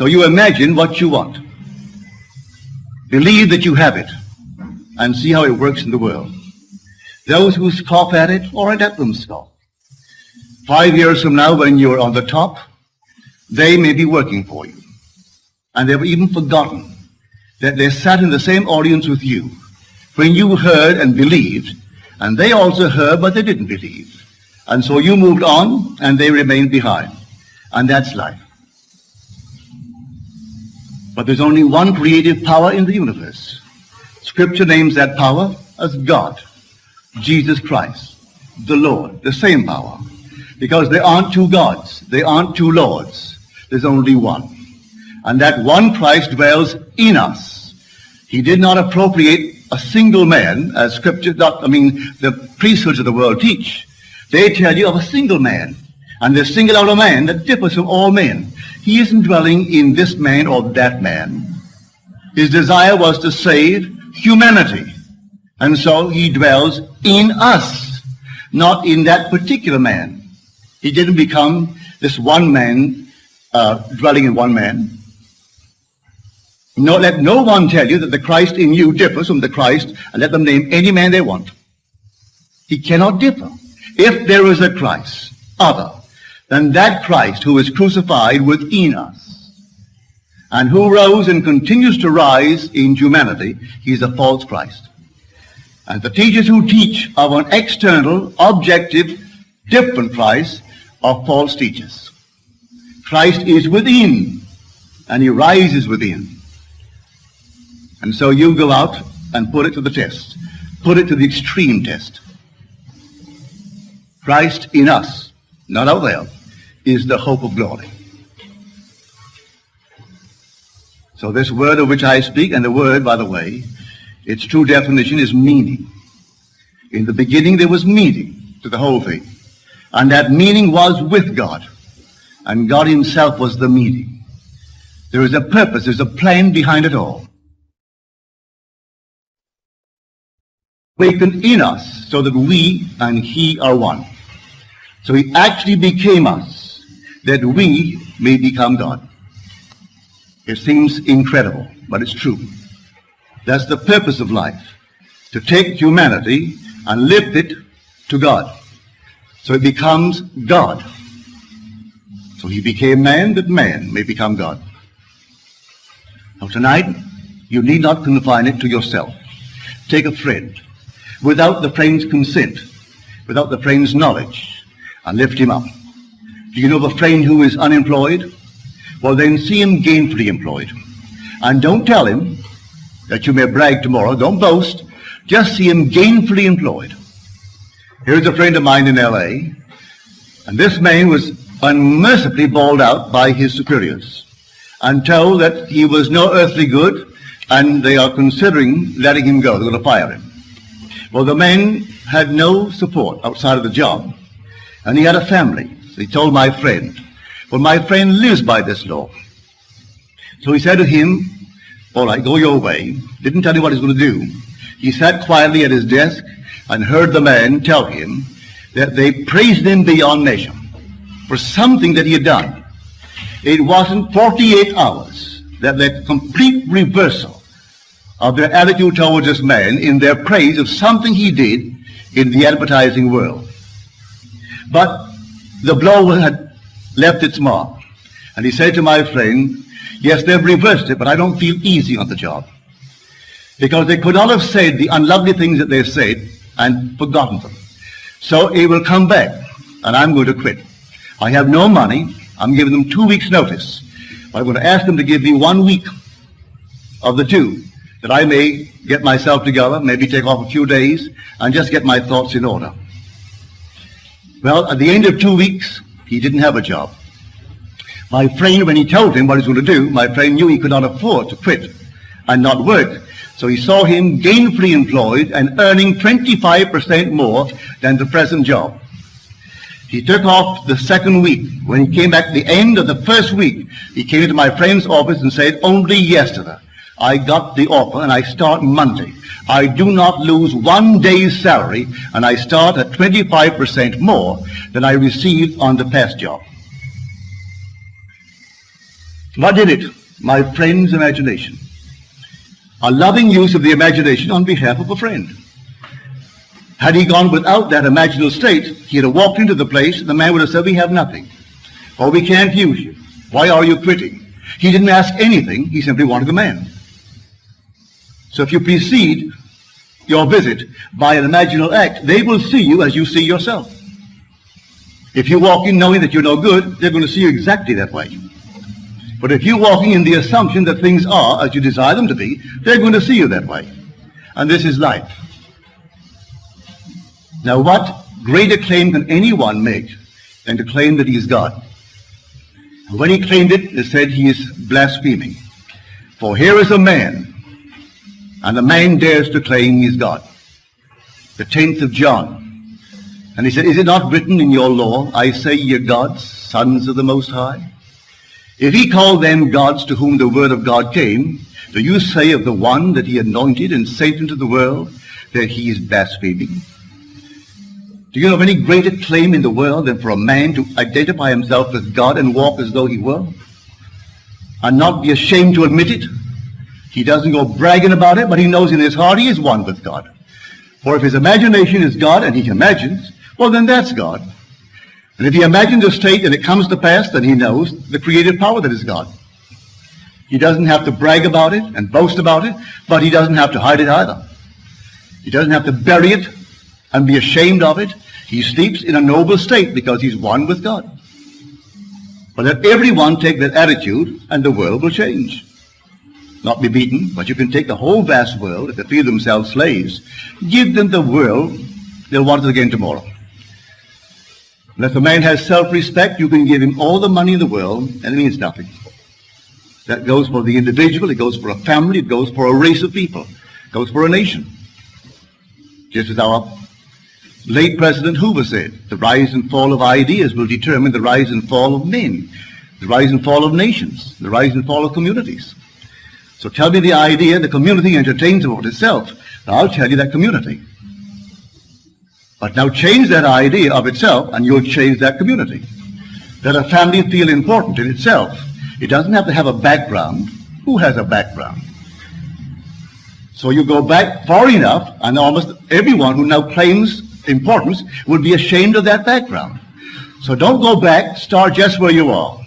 So you imagine what you want. Believe that you have it and see how it works in the world. Those who scoff at it, right, let them scoff. Five years from now, when you're on the top, they may be working for you. And they've even forgotten that they sat in the same audience with you when you heard and believed, and they also heard, but they didn't believe. And so you moved on, and they remained behind. And that's life. But there's only one creative power in the universe. Scripture names that power as God, Jesus Christ, the Lord, the same power. Because there aren't two gods, there aren't two lords, there's only one. And that one Christ dwells in us. He did not appropriate a single man, as scripture, not, I mean, the priesthoods of the world teach. They tell you of a single man. And they single out a man that differs from all men. He isn't dwelling in this man or that man. His desire was to save humanity. And so he dwells in us, not in that particular man. He didn't become this one man, uh, dwelling in one man. No, let no one tell you that the Christ in you differs from the Christ, and let them name any man they want. He cannot differ. If there is a Christ other than that Christ who is crucified within us, and who rose and continues to rise in humanity, he is a false Christ. And the teachers who teach of an external, objective, different Christ are false teachers. Christ is within, and he rises within. And so you go out and put it to the test. Put it to the extreme test. Christ in us, not out there, is the hope of glory. So this word of which I speak, and the word, by the way, its true definition is meaning. In the beginning there was meaning to the whole thing. And that meaning was with God. And God himself was the meaning. There is a purpose, there's a plan behind it all. Awakened in us so that we and he are one. So he actually became us that we may become God. It seems incredible, but it's true. That's the purpose of life, to take humanity and lift it to God. So it becomes God. So he became man that man may become God. Now tonight, you need not confine it to yourself. Take a friend without the friend's consent, without the friend's knowledge, and lift him up. Do you know of a friend who is unemployed? Well, then see him gainfully employed. And don't tell him that you may brag tomorrow. Don't boast. Just see him gainfully employed. Here's a friend of mine in L.A., and this man was unmercifully bawled out by his superiors and told that he was no earthly good and they are considering letting him go. They're going to fire him. Well, the man had no support outside of the job, and he had a family. He told my friend, well, my friend lives by this law. So he said to him, all right, go your way. Didn't tell him what he was going to do. He sat quietly at his desk and heard the man tell him that they praised him beyond measure for something that he had done. It wasn't 48 hours that that complete reversal of their attitude towards this man in their praise of something he did in the advertising world. But the blow had left its mark. And he said to my friend, yes, they've reversed it, but I don't feel easy on the job. Because they could not have said the unlovely things that they said and forgotten them. So it will come back, and I'm going to quit. I have no money. I'm giving them two weeks' notice. I'm going to ask them to give me one week of the two, that I may get myself together, maybe take off a few days, and just get my thoughts in order. Well, at the end of two weeks, he didn't have a job. My friend, when he told him what he was going to do, my friend knew he could not afford to quit and not work. So he saw him gainfully employed and earning 25% more than the present job. He took off the second week. When he came back at the end of the first week, he came into my friend's office and said, only yesterday I got the offer and I start Monday. I do not lose one day's salary and I start at 25% more than I received on the past job. What did it? My friend's imagination. A loving use of the imagination on behalf of a friend. Had he gone without that imaginal state, he'd have walked into the place and the man would have said, we have nothing. Or we can't use you. Why are you quitting? He didn't ask anything. He simply wanted the man. So if you precede your visit by an imaginal act, they will see you as you see yourself. If you walk in knowing that you're no good, they're going to see you exactly that way. But if you're walking in the assumption that things are as you desire them to be, they're going to see you that way. And this is life. Now what greater claim can anyone make than to claim that he is God? And when he claimed it, they said he is blaspheming. For here is a man, and the man dares to claim he's God. The 10th of John. And he said, Is it not written in your law, I say ye gods, sons of the Most High? If he called them gods to whom the word of God came, do you say of the one that he anointed and sent into the world that he is blaspheming? Do you of any greater claim in the world than for a man to identify himself with God and walk as though he were? And not be ashamed to admit it? He doesn't go bragging about it, but he knows in his heart he is one with God. For if his imagination is God and he imagines, well then that's God. And if he imagines a state and it comes to pass, then he knows the creative power that is God. He doesn't have to brag about it and boast about it, but he doesn't have to hide it either. He doesn't have to bury it and be ashamed of it. He sleeps in a noble state because he's one with God. But let everyone take that attitude and the world will change. Not be beaten, but you can take the whole vast world, if they feel themselves slaves, give them the world, they'll want it again tomorrow. And if a man has self-respect, you can give him all the money in the world, and it means nothing. That goes for the individual, it goes for a family, it goes for a race of people, it goes for a nation. Just as our Late President Hoover said, the rise and fall of ideas will determine the rise and fall of men, the rise and fall of nations, the rise and fall of communities. So tell me the idea the community entertains about itself. I'll tell you that community. But now change that idea of itself and you'll change that community. Let a family feel important in itself. It doesn't have to have a background. Who has a background? So you go back far enough and almost everyone who now claims importance would be ashamed of that background. So don't go back, start just where you are.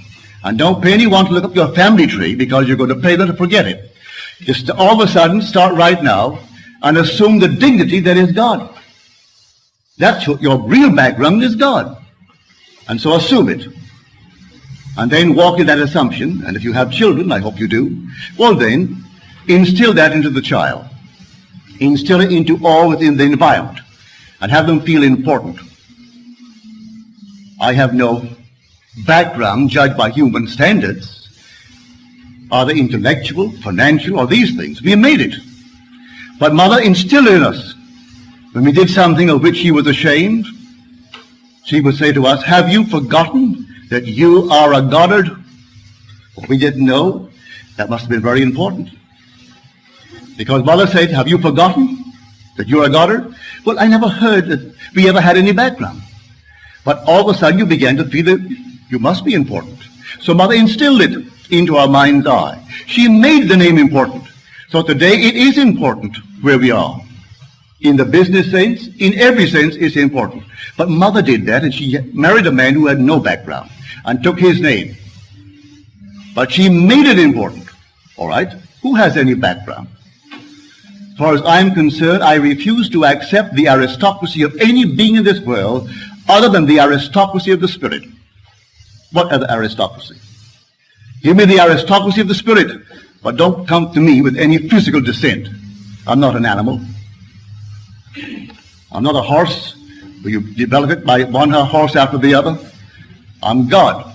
And don't pay anyone to look up your family tree because you're going to pay them to forget it. Just all of a sudden start right now and assume the dignity that is God. That's what your real background is God. And so assume it. And then walk in that assumption. And if you have children, I hope you do, well then, instill that into the child. Instill it into all within the environment and have them feel important. I have no background judged by human standards, either intellectual, financial, or these things. We made it. But mother instilled in us, when we did something of which she was ashamed, she would say to us, have you forgotten that you are a Goddard? We didn't know. That must have been very important. Because mother said, have you forgotten that you're a Goddard? Well, I never heard that we ever had any background. But all of a sudden you began to feel that you must be important. So mother instilled it into our mind's eye. She made the name important. So today it is important where we are. In the business sense, in every sense, it's important. But mother did that and she married a man who had no background and took his name. But she made it important. All right? Who has any background? As far as I'm concerned, I refuse to accept the aristocracy of any being in this world other than the aristocracy of the Spirit. What other aristocracy? Give me the aristocracy of the Spirit, but don't come to me with any physical descent. I'm not an animal. I'm not a horse you develop it by one horse after the other. I'm God.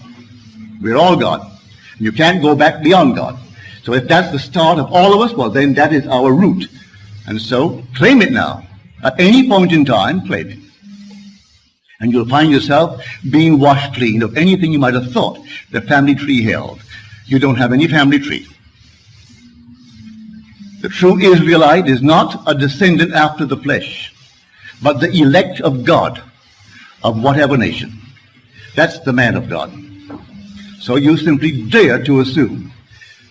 We're all God. You can't go back beyond God. So if that's the start of all of us, well then that is our root. And so claim it now. At any point in time, claim it. And you'll find yourself being washed clean of anything you might have thought the family tree held. You don't have any family tree. The true Israelite is not a descendant after the flesh, but the elect of God of whatever nation. That's the man of God. So you simply dare to assume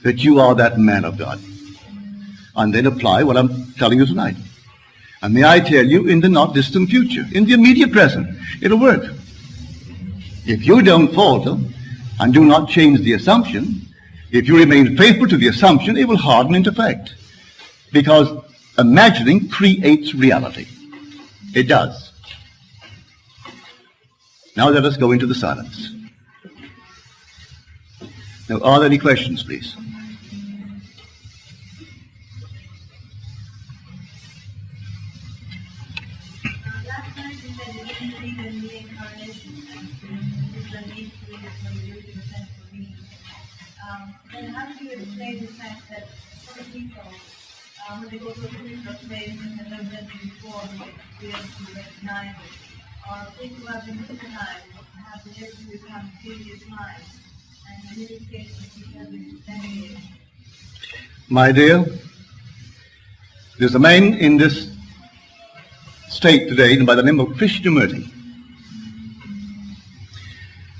that you are that man of God. And then apply what I'm telling you tonight. And may I tell you, in the not distant future, in the immediate present, it'll work. If you don't falter and do not change the assumption, if you remain faithful to the assumption, it will harden into fact. Because imagining creates reality. It does. Now let us go into the silence. Now, are there any questions, please? Um, spiritual state and have been to recognize it, people who have been hypnotized have been to become lives, and in because it's extenuating. My dear, there's a man in this state today by the name of Krishnamurti.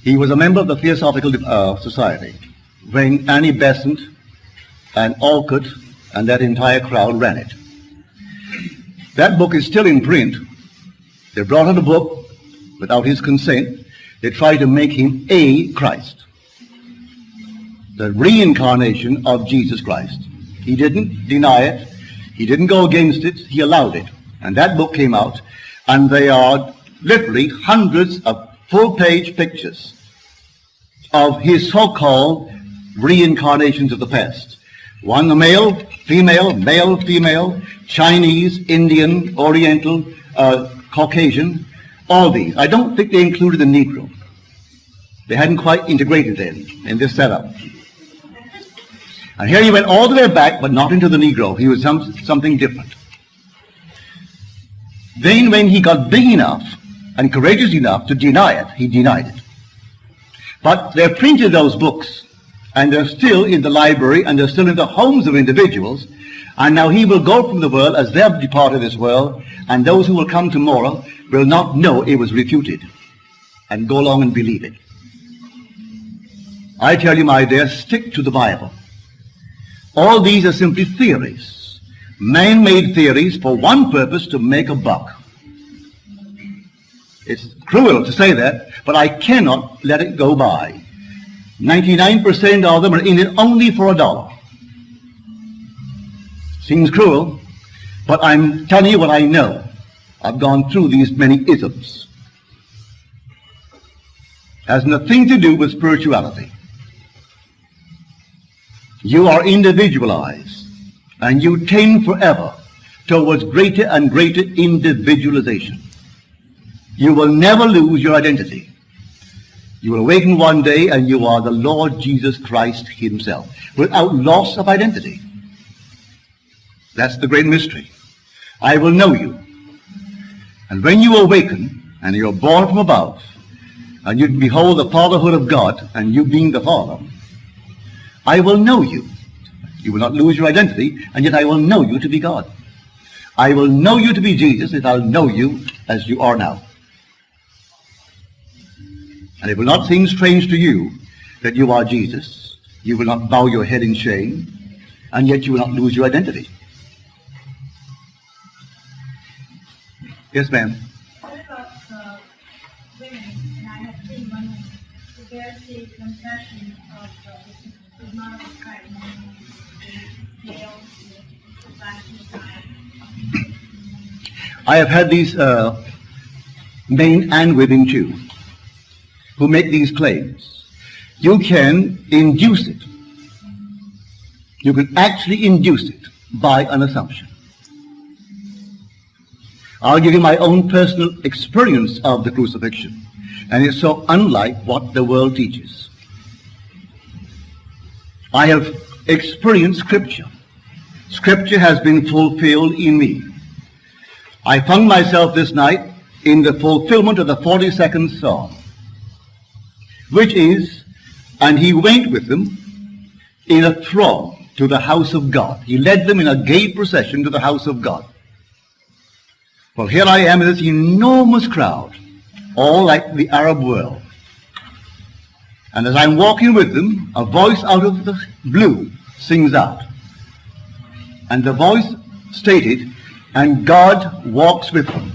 He was a member of the Theosophical uh, Society when Annie Besant and Olcott and that entire crowd ran it. That book is still in print. They brought out a book without his consent. They tried to make him a Christ. The reincarnation of Jesus Christ. He didn't deny it. He didn't go against it. He allowed it. And that book came out, and they are literally hundreds of full-page pictures of his so-called reincarnations of the past. One male, female, male, female, Chinese, Indian, Oriental, uh, Caucasian, all these. I don't think they included the Negro. They hadn't quite integrated then in this setup. And here he went all the way back, but not into the Negro. He was some, something different. Then when he got big enough and courageous enough to deny it, he denied it. But they printed those books, and they're still in the library, and they're still in the homes of individuals. And now he will go from the world as they have departed this world, and those who will come tomorrow will not know it was refuted, and go along and believe it. I tell you, my dear, stick to the Bible. All these are simply theories, man-made theories for one purpose, to make a buck. It's cruel to say that, but I cannot let it go by. 99% of them are in it only for a dollar. Seems cruel, but I'm telling you what I know. I've gone through these many isms. Has nothing to do with spirituality. You are individualized, and you tend forever towards greater and greater individualization. You will never lose your identity. You will awaken one day and you are the Lord Jesus Christ himself without loss of identity. That's the great mystery. I will know you. And when you awaken and you're born from above and you behold the fatherhood of God and you being the father, I will know you. You will not lose your identity and yet I will know you to be God. I will know you to be Jesus and I'll know you as you are now. And it will not seem strange to you that you are Jesus. You will not bow your head in shame, and yet you will not lose your identity. Yes, ma'am. What about uh, women, and I have seen women who bear the confession of uh, the of the I have had these uh, men and women too who make these claims. You can induce it. You can actually induce it by an assumption. I'll give you my own personal experience of the crucifixion. And it's so unlike what the world teaches. I have experienced Scripture. Scripture has been fulfilled in me. I found myself this night in the fulfillment of the 42nd Psalm, which is, and he went with them in a throng to the house of God. He led them in a gay procession to the house of God. Well, here I am in this enormous crowd, all like the Arab world. And as I'm walking with them, a voice out of the blue sings out. And the voice stated, and God walks with them.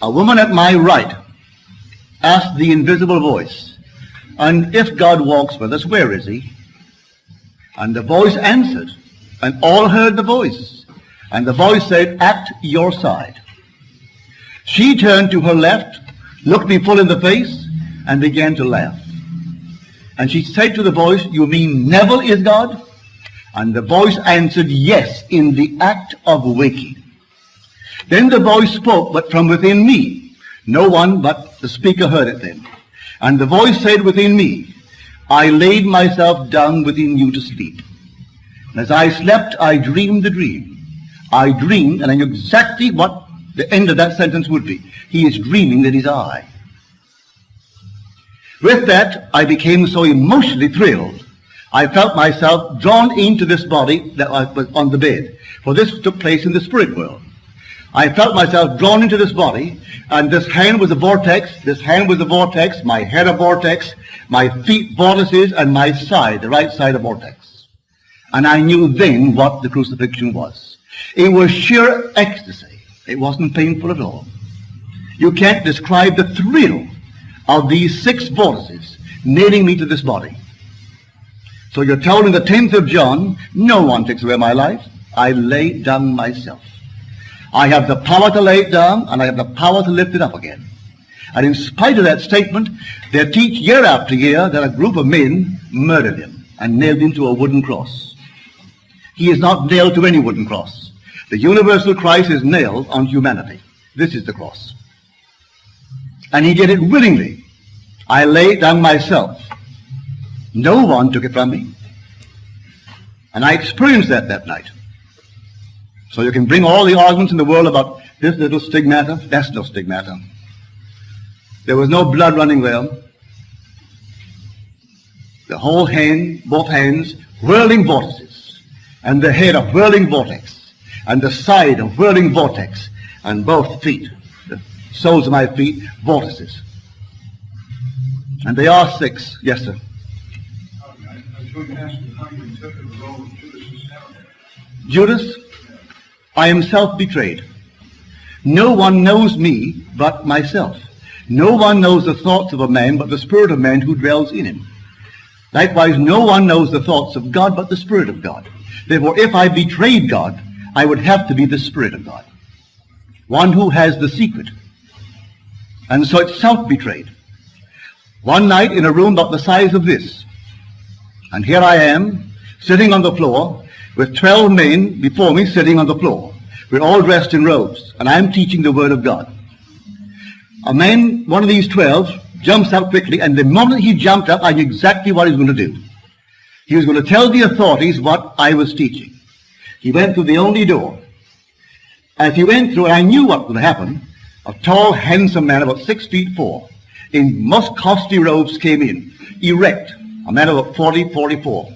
A woman at my right asked the invisible voice, and if God walks with us, where is he? And the voice answered, and all heard the voice. And the voice said, at your side. She turned to her left, looked me full in the face, and began to laugh. And she said to the voice, you mean Neville is God? And the voice answered, yes, in the act of waking. Then the voice spoke, but from within me. No one but the speaker heard it then. And the voice said within me, I laid myself down within you to sleep. And as I slept, I dreamed the dream. I dreamed, and I knew exactly what the end of that sentence would be. He is dreaming that he's I. With that, I became so emotionally thrilled. I felt myself drawn into this body that I was on the bed. For this took place in the spirit world. I felt myself drawn into this body, and this hand was a vortex, this hand was a vortex, my head a vortex, my feet vortices, and my side, the right side a vortex. And I knew then what the crucifixion was. It was sheer ecstasy. It wasn't painful at all. You can't describe the thrill of these six vortices nailing me to this body. So you're told in the 10th of John, no one takes away my life. I lay down myself. I have the power to lay it down, and I have the power to lift it up again. And in spite of that statement, they teach year after year that a group of men murdered him and nailed him to a wooden cross. He is not nailed to any wooden cross. The universal Christ is nailed on humanity. This is the cross. And he did it willingly. I laid it down myself. No one took it from me. And I experienced that that night. So you can bring all the arguments in the world about this little stigmata. That's no stigmata. There was no blood running there. The whole hand, both hands, whirling vortices. And the head a whirling vortex. And the side a whirling vortex. And both feet, the soles of my feet, vortices. And they are six. Yes, sir. Judas, I am self-betrayed. No one knows me but myself. No one knows the thoughts of a man but the spirit of man who dwells in him. Likewise, no one knows the thoughts of God but the Spirit of God. Therefore, if I betrayed God, I would have to be the Spirit of God. One who has the secret. And so it's self-betrayed. One night in a room about the size of this, and here I am, sitting on the floor, with 12 men before me sitting on the floor. We're all dressed in robes, and I'm teaching the Word of God. A man, one of these 12, jumps up quickly, and the moment he jumped up, I knew exactly what he was going to do. He was going to tell the authorities what I was teaching. He went through the only door. As he went through, I knew what would happen. A tall, handsome man, about six feet four, in most costly robes, came in, erect, a man of 40, 44.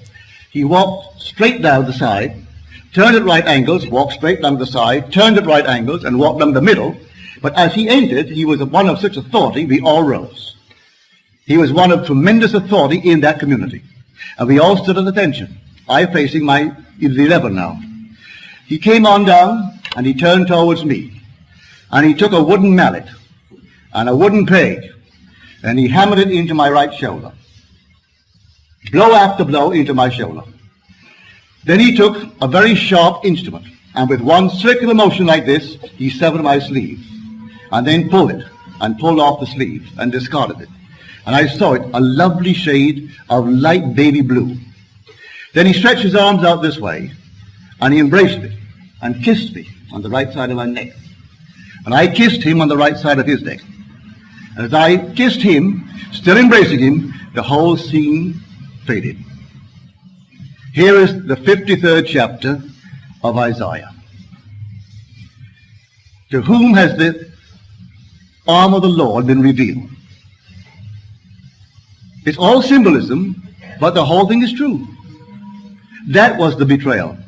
He walked straight down the side, turned at right angles, walked straight down the side, turned at right angles, and walked down the middle. But as he entered, he was one of such authority, we all rose. He was one of tremendous authority in that community. And we all stood at attention. I facing my 11 now. He came on down, and he turned towards me. And he took a wooden mallet and a wooden peg, and he hammered it into my right shoulder. Blow after blow into my shoulder. Then he took a very sharp instrument, and with one circular motion like this, he severed my sleeve, and then pulled it, and pulled off the sleeve, and discarded it. And I saw it, a lovely shade of light baby blue. Then he stretched his arms out this way, and he embraced me, and kissed me on the right side of my neck. And I kissed him on the right side of his neck. And as I kissed him, still embracing him, the whole scene faded. Here is the 53rd chapter of Isaiah. To whom has the arm of the Lord been revealed? It's all symbolism, but the whole thing is true. That was the betrayal.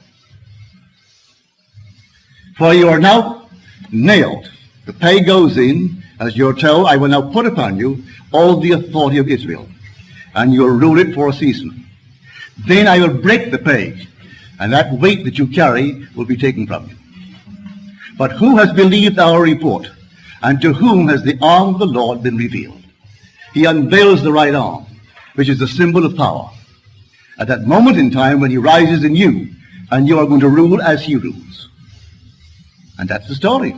For you are now nailed. The pay goes in, As you're told, I will now put upon you all the authority of Israel, and you'll rule it for a season. Then I will break the page, and that weight that you carry will be taken from you. But who has believed our report? And to whom has the arm of the Lord been revealed? He unveils the right arm, which is the symbol of power. At that moment in time when he rises in you, and you are going to rule as he rules. And that's the story.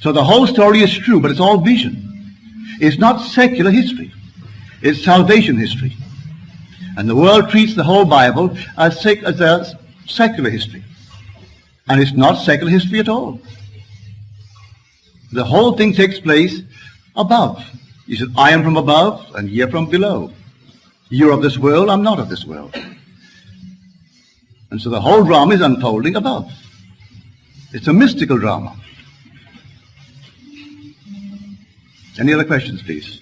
So the whole story is true, but it's all vision. It's not secular history. It's salvation history. And the world treats the whole Bible as, sec- as a secular history. And it's not secular history at all. The whole thing takes place above. He said, I am from above and ye are from below. You're of this world, I'm not of this world. And so the whole drama is unfolding above. It's a mystical drama. Any other questions, please?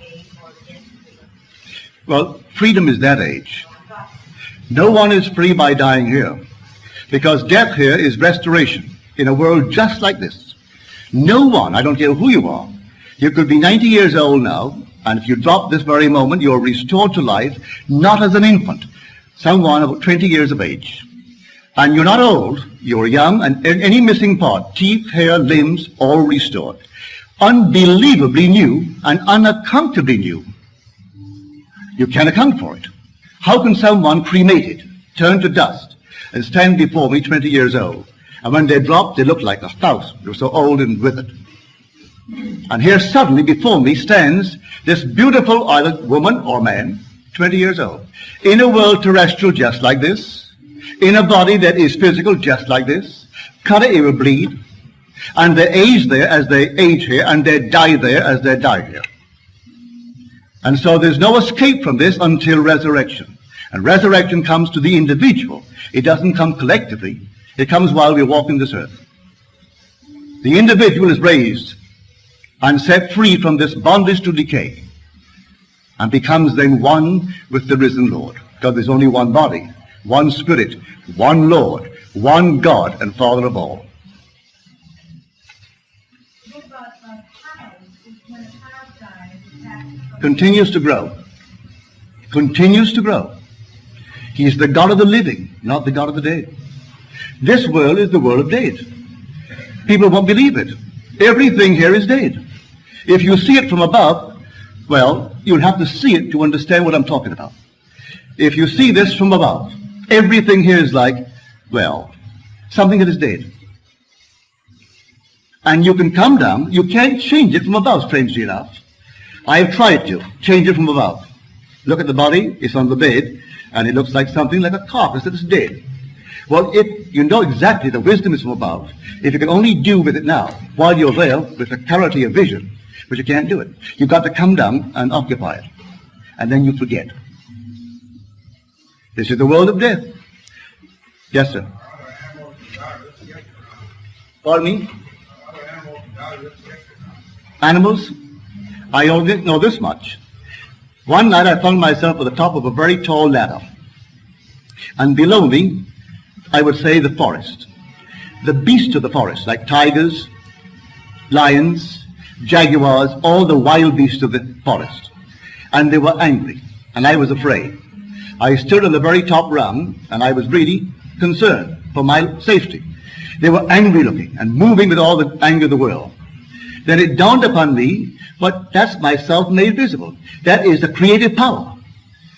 Age or this age? Well, freedom is that age. No one is free by dying here. Because death here is restoration in a world just like this. No one, I don't care who you are, you could be 90 years old now, and if you drop this very moment, you're restored to life, not as an infant, someone about 20 years of age. And you're not old, you're young, and any missing part, teeth, hair, limbs, all restored. Unbelievably new and unaccountably new. You can't account for it. How can someone cremated, turn to dust, and stand before me 20 years old? And when they drop, they look like a thousand. They're so old and withered. And here suddenly before me stands this beautiful either woman or man, 20 years old, in a world terrestrial just like this, in a body that is physical just like this, cut it, it will bleed, and they age there as they age here, and they die there as they die here. And so there's no escape from this until resurrection. And resurrection comes to the individual. It doesn't come collectively. It comes while we're walking this earth. The individual is raised and set free from this bondage to decay and becomes then one with the risen Lord. God, there's only one body, one spirit, one Lord, one God and Father of all. Continues to grow. Continues to grow. He is the God of the living, not the God of the dead. This world is the world of dead. People won't believe it. Everything here is dead. If you see it from above, well, you'll have to see it to understand what I'm talking about. If you see this from above, everything here is like, well, something that is dead. And you can come down, you can't change it from above, strangely enough. I have tried to change it from above. Look at the body, it's on the bed, and it looks like something like a carcass that is dead. Well, if you know exactly the wisdom is from above, if you can only do with it now, while you're there with a clarity of vision, but you can't do it. You've got to come down and occupy it. And then you forget. This is the world of death. Yes, sir. Pardon me? Animals? I only know this much. One night I found myself at the top of a very tall ladder. And below me, I would say the forest. The beasts of the forest, like tigers, lions, jaguars, all the wild beasts of the forest. And they were angry, and I was afraid. I stood on the very top rung, and I was really concerned for my safety. They were angry looking and moving with all the anger of the world. Then it dawned upon me, but that's myself made visible. That is the creative power,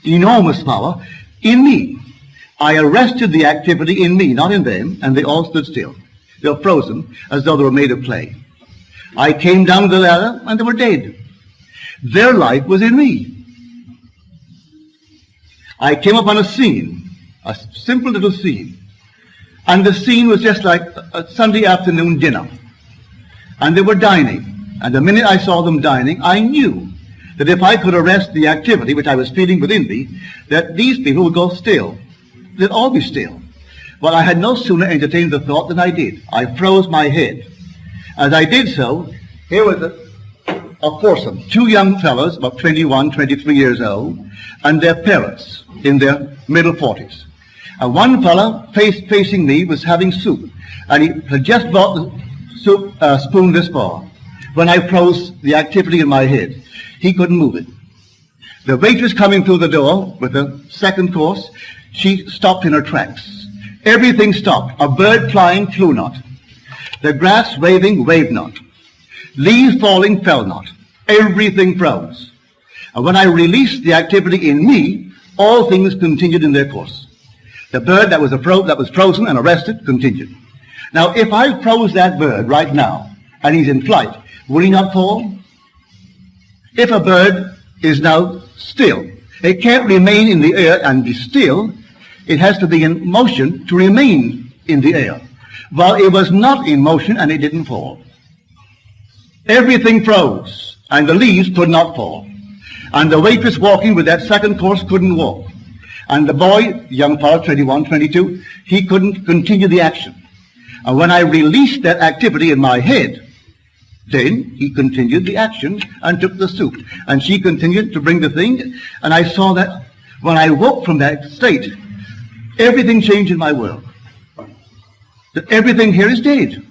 enormous power in me. I arrested the activity in me, not in them, and they all stood still. They were frozen as though they were made of clay. I came down the ladder and they were dead. Their life was in me. I came upon a scene, a simple little scene. And the scene was just like a Sunday afternoon dinner. And they were dining. And the minute I saw them dining, I knew that if I could arrest the activity which I was feeling within me, that these people would go still. They'd all be still. Well, I had no sooner entertained the thought than I did. I froze my head. As I did so, here was a, a foursome, two young fellows, about 21, 23 years old, and their parents in their middle 40s. And one fellow face, facing me was having soup, and he had just brought the soup uh, spoon this far when I froze the activity in my head. He couldn't move it. The waitress coming through the door with the second course, she stopped in her tracks. Everything stopped. A bird flying flew not. The grass waving waved not. Leaves falling fell not. Everything froze. And when I released the activity in me, all things continued in their course. The bird that was, fro- that was frozen and arrested continued. Now, if I froze that bird right now, and he's in flight, will he not fall? If a bird is now still, it can't remain in the air and be still. It has to be in motion to remain in the air. While it was not in motion and it didn't fall. Everything froze and the leaves could not fall. And the waitress walking with that second course couldn't walk. And the boy, young fellow, 21, 22, he couldn't continue the action. And when I released that activity in my head, then he continued the action and took the soup. And she continued to bring the thing. And I saw that when I woke from that state, everything changed in my world. That everything here is dead.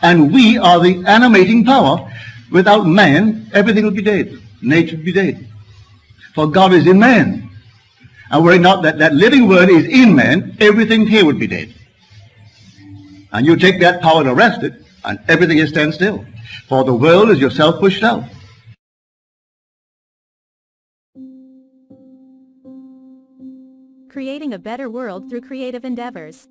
And we are the animating power. Without man, everything would be dead. Nature would be dead. For God is in man. And were it not that that living word is in man, everything here would be dead. And you take that power and arrest it, and everything is stand still. For the world is yourself pushed out. Creating a better world through creative endeavors.